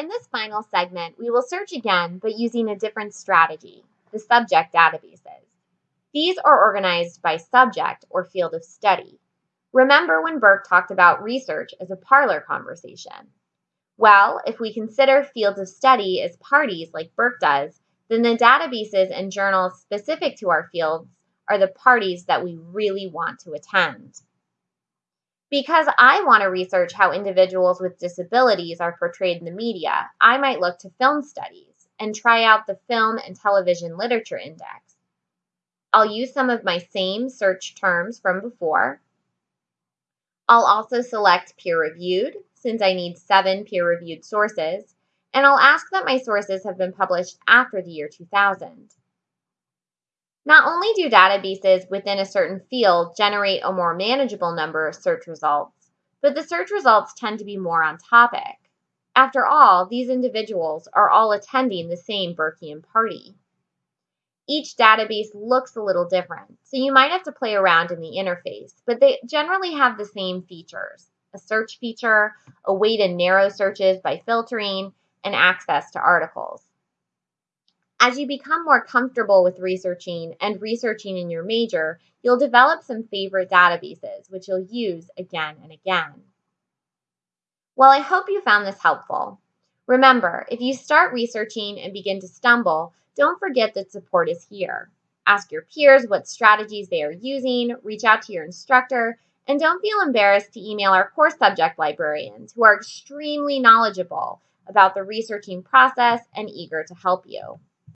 In this final segment, we will search again, but using a different strategy, the subject databases. These are organized by subject or field of study. Remember when Burke talked about research as a parlor conversation? Well, if we consider fields of study as parties like Burke does, then the databases and journals specific to our fields are the parties that we really want to attend. Because I want to research how individuals with disabilities are portrayed in the media, I might look to film studies and try out the Film and Television Literature Index. I'll use some of my same search terms from before. I'll also select peer-reviewed, since I need seven peer-reviewed sources, and I'll ask that my sources have been published after the year 2000. Not only do databases within a certain field generate a more manageable number of search results, but the search results tend to be more on topic. After all, these individuals are all attending the same Burkean party. Each database looks a little different, so you might have to play around in the interface, but they generally have the same features. A search feature, a way to narrow searches by filtering, and access to articles. As you become more comfortable with researching and researching in your major, you'll develop some favorite databases, which you'll use again and again. Well, I hope you found this helpful. Remember, if you start researching and begin to stumble, don't forget that support is here. Ask your peers what strategies they are using, reach out to your instructor, and don't feel embarrassed to email our course subject librarians who are extremely knowledgeable about the researching process and eager to help you.